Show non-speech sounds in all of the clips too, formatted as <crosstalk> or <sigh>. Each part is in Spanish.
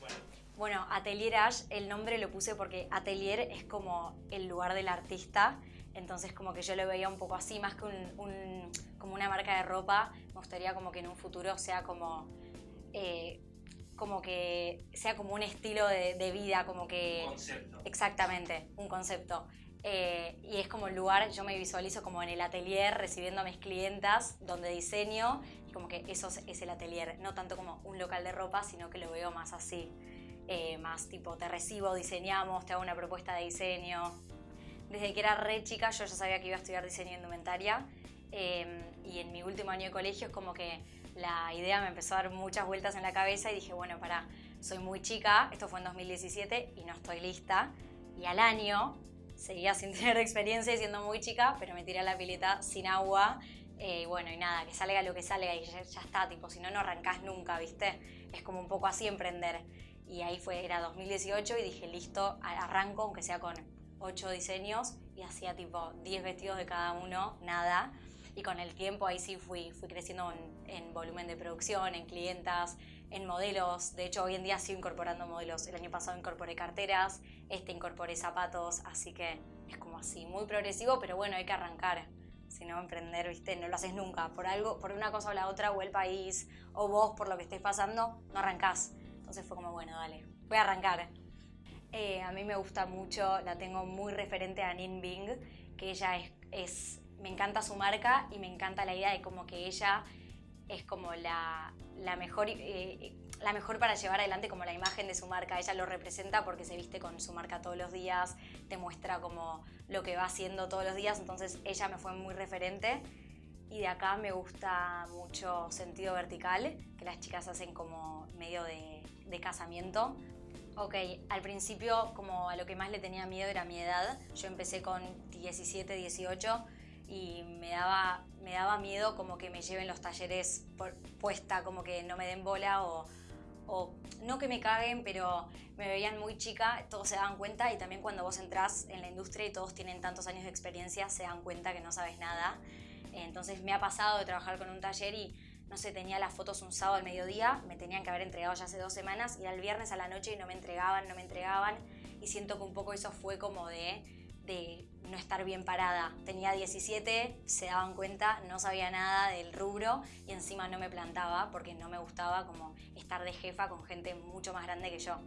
Bueno, Bueno, Atelier Ash, el nombre lo puse porque Atelier es como el lugar del artista, entonces como que yo lo veía un poco así, más que un, un- como una marca de ropa, me gustaría como que en un futuro sea como, eh, como que sea como un estilo de, de vida, como que... concepto. Exactamente, un concepto. Eh, y es como el lugar, yo me visualizo como en el atelier recibiendo a mis clientas donde diseño como que eso es, el atelier, no tanto como un local de ropa, sino que lo veo más así, eh, más tipo te recibo, diseñamos, te hago una propuesta de diseño. Desde que era re chica yo ya sabía que iba a estudiar diseño de indumentaria eh, y en mi último año de colegio es como que la idea me empezó a dar muchas vueltas en la cabeza y dije, bueno, para, soy muy chica, esto fue en 2017 y no estoy lista. Y al año seguía sin <laughs> tener experiencia y siendo muy chica, pero me tiré a la pileta sin agua. Eh, bueno, y nada, que salga lo que salga y ya, ya está, tipo, si no, no arrancás nunca, ¿viste? Es como un poco así emprender. Y ahí fue, era 2018 y dije, listo, arranco, aunque sea con 8 diseños, y hacía tipo 10 vestidos de cada uno, nada. Y con el tiempo ahí sí fui, fui creciendo en, en volumen de producción, en clientas, en modelos. De hecho, hoy en día sigo incorporando modelos. El año pasado incorporé carteras, este incorporé zapatos, así que es como así, muy progresivo, pero bueno, hay que arrancar. Si no, emprender, viste, no lo haces nunca. Por algo, por una cosa o la otra, o el país, o vos por lo que estés pasando, no arrancás. Entonces fue como, bueno, dale, voy a arrancar. Eh, a mí me gusta mucho, la tengo muy referente a Nin Bing, que ella es, es- me encanta su marca y me encanta la idea de como que ella es como la, la mejor, eh, la mejor para llevar adelante como la imagen de su marca. Ella lo representa porque se viste con su marca todos los días, muestra como lo que va haciendo todos los días, entonces ella me fue muy referente. Y de acá me gusta mucho Sentido Vertical, que las chicas hacen como medio de, casamiento. Ok, al principio como a lo que más le tenía miedo era mi edad. Yo empecé con 17, 18 y me daba, me daba miedo como que me lleven los talleres puesta, como que no me den bola o, no que me caguen, pero me veían muy chica, todos se daban cuenta y también cuando vos entrás en la industria y todos tienen tantos años de experiencia, se dan cuenta que no sabes nada. Entonces me ha pasado de trabajar con un taller y, no sé, tenía las fotos un sábado al mediodía, me tenían que haber entregado ya hace dos semanas y era el viernes a la noche y no me entregaban, no me entregaban y siento que un poco eso fue como de, de no estar bien parada. Tenía 17, se daban cuenta, no sabía nada del rubro y encima no me plantaba porque no me gustaba como estar de jefa con gente mucho más grande que yo.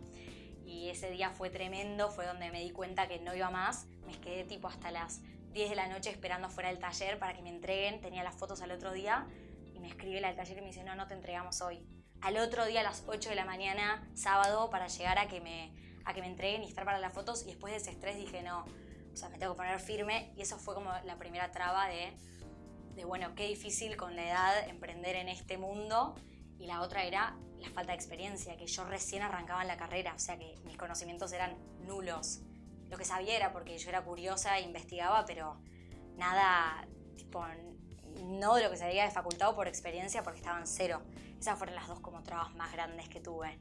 Y ese día fue tremendo, fue donde me di cuenta que no iba más. Me quedé tipo hasta las 10 de la noche esperando fuera del taller para que me entreguen. Tenía las fotos al otro día y me escribe la del taller y me dice, no, no te entregamos hoy. Al otro día a las 8 de la mañana, sábado, para llegar a que me, a que me entreguen y estar para las fotos. Y después de ese estrés dije, no, o sea, me tengo que poner firme. Y eso fue como la primera traba de, de bueno, qué difícil con la edad emprender en este mundo. Y la otra era la falta de experiencia, que yo recién arrancaba en la carrera, o sea que mis conocimientos eran nulos. Lo que sabía era porque yo era curiosa e investigaba, pero nada, tipo, no de lo que sabía de facultad o por experiencia, porque estaba en cero. Esas fueron las dos como trabas más grandes que tuve.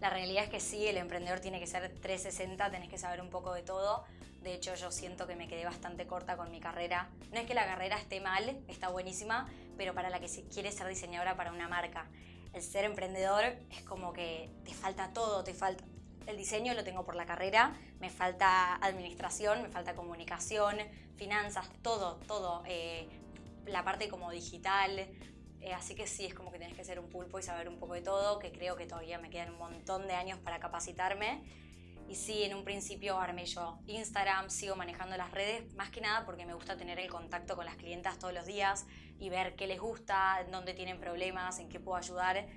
La realidad es que sí, el emprendedor tiene que ser 360, tenés que saber un poco de todo. De hecho, yo siento que me quedé bastante corta con mi carrera. No es que la carrera esté mal, está buenísima, pero para la que quiere ser diseñadora para una marca. El ser emprendedor es como que te falta todo, te falta... El diseño lo tengo por la carrera, me falta administración, me falta comunicación, finanzas, todo, todo. eh, la parte como digital, eh, así que sí, es como que tienes que ser un pulpo y saber un poco de todo, que creo que todavía me quedan un montón de años para capacitarme. Y sí, en un principio armé yo Instagram, sigo manejando las redes, más que nada porque me gusta tener el contacto con las clientas todos los días y ver qué les gusta, dónde tienen problemas, en qué puedo ayudar.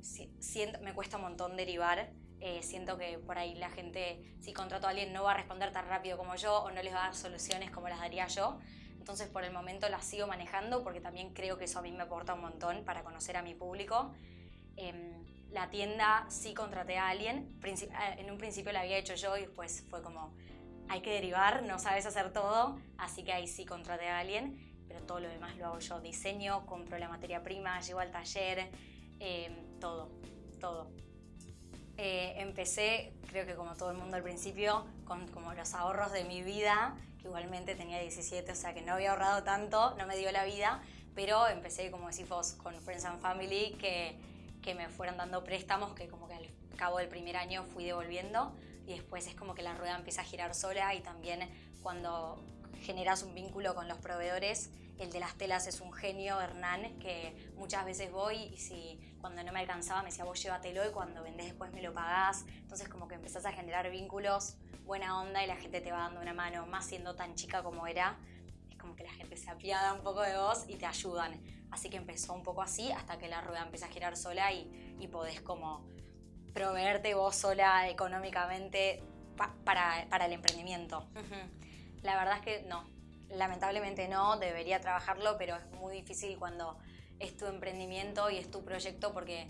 Si- siento- me cuesta un montón derivar. eh, siento que por ahí la gente, si contrato a alguien, no va a responder tan rápido como yo o no les va a dar soluciones como las daría yo. Entonces por el momento las sigo manejando porque también creo que eso a mí me aporta un montón para conocer a mi público. Em, la tienda sí contraté a alguien, eh, en un principio la había hecho yo y después fue como, hay que derivar, no sabes hacer todo, así que ahí sí contraté a alguien, pero todo lo demás lo hago yo, diseño, compro la materia prima, llevo al taller, em, todo, todo. Eh, empecé, creo que como todo el mundo al principio, con como los ahorros de mi vida, igualmente tenía 17, o sea que no había ahorrado tanto, no me dio la vida, Pero empecé, como decís vos, con Friends and Family, que, que me fueron dando préstamos que como que al cabo del primer año fui devolviendo y después es como que la rueda empieza a girar sola y también cuando generas un vínculo con los proveedores, el de las telas es un genio, Hernán, que muchas veces voy y si cuando no me alcanzaba me decía vos llévatelo y cuando vendés después me lo pagás. Entonces como que empezás a generar vínculos, buena onda y la gente te va dando una mano, más siendo tan chica como era. Es como que la gente se apiada un poco de vos y te ayudan. Así que empezó un poco así hasta que la rueda empieza a girar sola y, y podés como proveerte vos sola económicamente para, para, el emprendimiento. La verdad es que no, lamentablemente no, debería trabajarlo, pero es muy difícil cuando es tu emprendimiento y es tu proyecto porque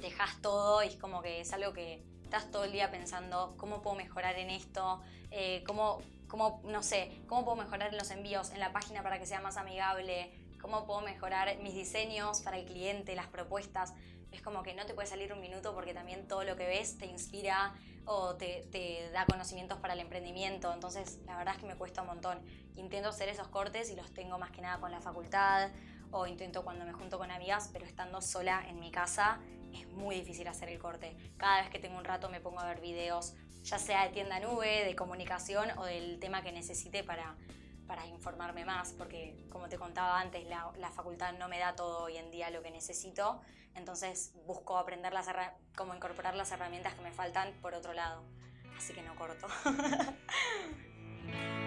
dejas todo y es como que es algo que estás todo el día pensando cómo puedo mejorar en esto, eh, cómo, cómo, no sé, cómo puedo mejorar en los envíos, en la página para que sea más amigable, cómo puedo mejorar mis diseños para el cliente, las propuestas. Es como que no te puede salir un minuto porque también todo lo que ves te inspira o te, te, da conocimientos para el emprendimiento. Entonces, la verdad es que me cuesta un montón. Intento hacer esos cortes y los tengo más que nada con la facultad o intento cuando me junto con amigas, pero estando sola en mi casa es muy difícil hacer el corte. Cada vez que tengo un rato me pongo a ver videos, ya sea de tienda nube, de comunicación o del tema que necesite para, para informarme más, porque como te contaba antes, la, la, facultad no me da todo hoy en día lo que necesito, entonces busco aprender las cómo incorporar las herramientas que me faltan por otro lado. Así que no corto. <laughs>